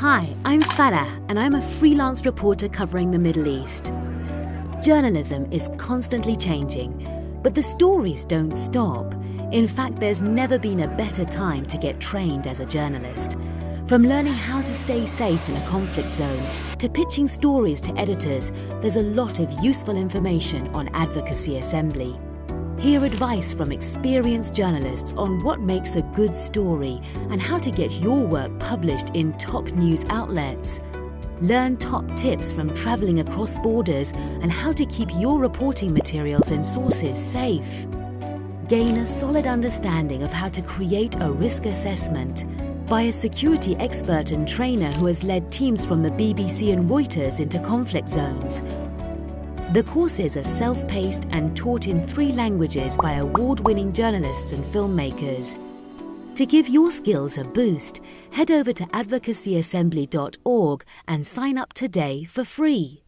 Hi, I'm Farah, and I'm a freelance reporter covering the Middle East. Journalism is constantly changing, but the stories don't stop. In fact, there's never been a better time to get trained as a journalist. From learning how to stay safe in a conflict zone to pitching stories to editors, there's a lot of useful information on Advocacy Assembly. Hear advice from experienced journalists on what makes a good story and how to get your work published in top news outlets. Learn top tips from travelling across borders and how to keep your reporting materials and sources safe. Gain a solid understanding of how to create a risk assessment by a security expert and trainer who has led teams from the BBC and Reuters into conflict zones the courses are self-paced and taught in three languages by award-winning journalists and filmmakers. To give your skills a boost, head over to advocacyassembly.org and sign up today for free.